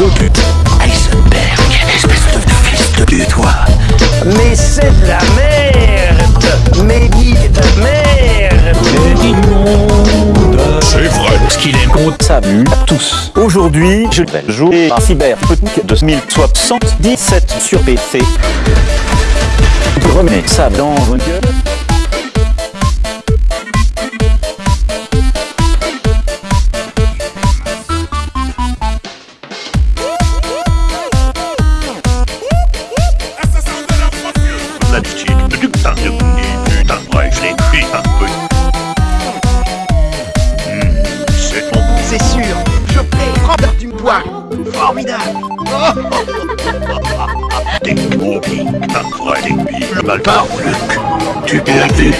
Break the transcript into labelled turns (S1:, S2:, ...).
S1: deux espèce de fils de pute, toi.
S2: Mais c'est de la merde Mais dis de merde
S3: C'est
S1: vrai
S3: Ce qu'il est compte s'amuse à tous. Aujourd'hui, je vais jouer à Cyberpunk 2077 sur PC. Remets ça dans vos gueules.
S2: C'est sûr, je paie Robert Dubois. Formidable.
S1: T'es groupie, un vrai débile. Le mal parle, Luc. Tu es la cul.